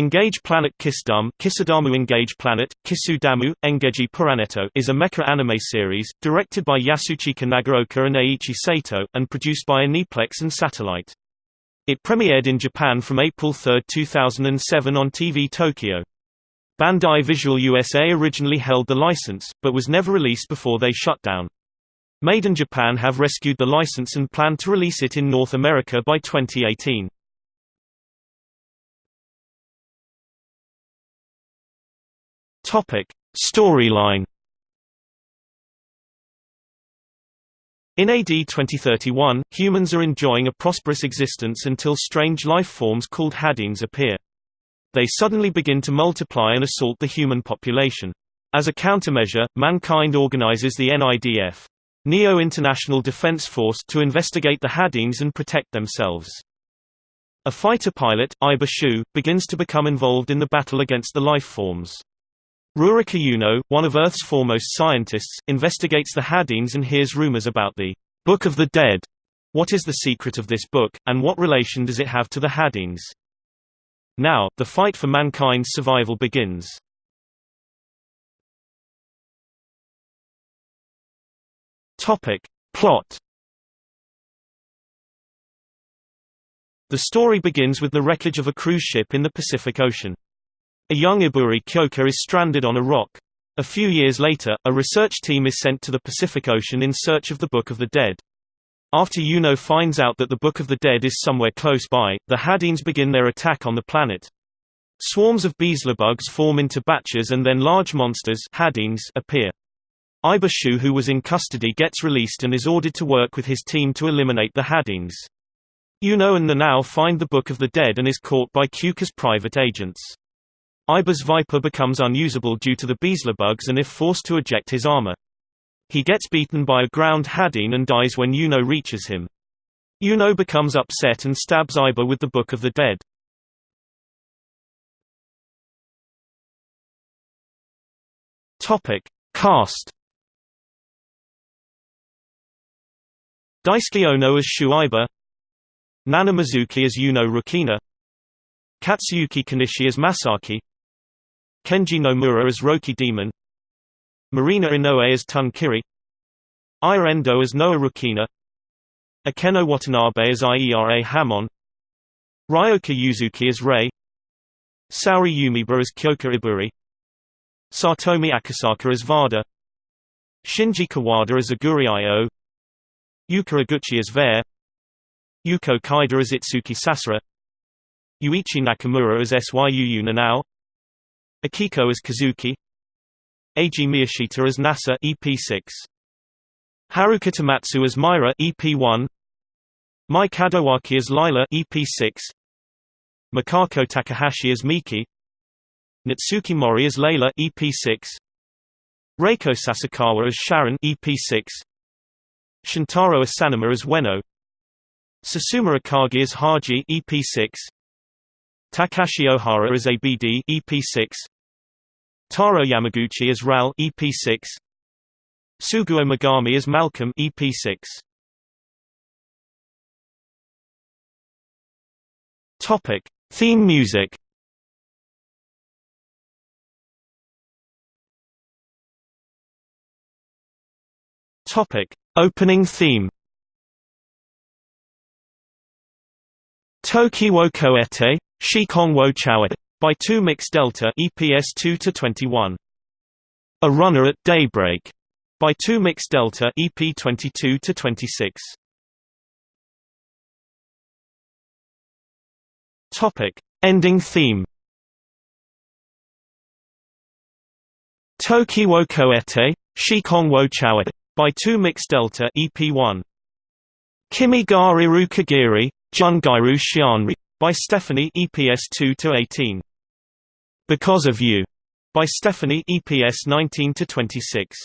Engage Planet Kisdam Kisadamu Engage Planet, Kisudamu, Engeji Puraneto is a mecha anime series, directed by Yasuchika Nagaoka and Eiichi Sato, and produced by Aniplex and Satelight. It premiered in Japan from April 3, 2007 on TV Tokyo. Bandai Visual USA originally held the license, but was never released before they shut down. Made in Japan have rescued the license and plan to release it in North America by 2018. Topic: Storyline. In AD 2031, humans are enjoying a prosperous existence until strange life forms called Hadines appear. They suddenly begin to multiply and assault the human population. As a countermeasure, mankind organizes the NIDF Neo International Defense Force to investigate the Hadines and protect themselves. A fighter pilot, Iba Shu, begins to become involved in the battle against the life forms. Rurika Yuno, one of Earth's foremost scientists, investigates the Hadines and hears rumors about the Book of the Dead. What is the secret of this book, and what relation does it have to the Hadines? Now, the fight for mankind's survival begins. Topic. Plot The story begins with the wreckage of a cruise ship in the Pacific Ocean. A young Iburi Kyoka is stranded on a rock. A few years later, a research team is sent to the Pacific Ocean in search of the Book of the Dead. After Yuno finds out that the Book of the Dead is somewhere close by, the Hadines begin their attack on the planet. Swarms of Beezlebugs form into batches and then large monsters Hadines appear. Iba Shu who was in custody gets released and is ordered to work with his team to eliminate the Hadines. Yuno and Nanao find the Book of the Dead and is caught by Kyoka's private agents. Iba's Viper becomes unusable due to the Beezlebugs and if forced to eject his armor. He gets beaten by a ground Hadine and dies when Yuno reaches him. Yuno becomes upset and stabs Iba with the Book of the Dead. Topic. Cast Daisuke Ono as Shu Iba Nana Mizuki as Yuno Rukina Katsuyuki Konishi as Masaki Kenji Nomura as Roki Demon Marina Inoue as Tun Kiri Aya Endo as Noa Rukina Akeno Watanabe as Iera Hamon Ryoka Yuzuki as Rei Saori Yumiba as Kyoka Iburi Satomi Akasaka as Vada Shinji Kawada as Aguri Io Yuka Iguchi as Vare Yuko Kaida as Itsuki Sasura Yuichi Nakamura as Syu Nanao Akiko as Kazuki. Eiji Miyashita as Nasa EP6 Haruka Tomatsu as Myra EP1 Mai Kadowaki as Lila EP6 Mikako Takahashi as Miki. Natsuki Mori as Layla EP6 Reiko Sasakawa as Sharon EP6 Shintaro Asanuma as Weno. Susumu Akagi as Haji EP6 Takashi Ohara as ABD EP6 Taro Yamaguchi as Ral EP6 Suguo Megami as Malcolm EP6 Topic. Theme music Topic. Opening theme Toki wo koete Shikong Wo by 2 Mix Delta EPS 2 to 21. A Runner at Daybreak by 2 Mix Delta EP 22 to 26. Topic: Ending theme. Toki wo koete Shikong wo by 2 Mix Delta EP1. Kimi ga iru kagiri Jungairu Xianri by Stephanie EPS 2 to 18. Because of You by Stephanie EPS 19 to 26.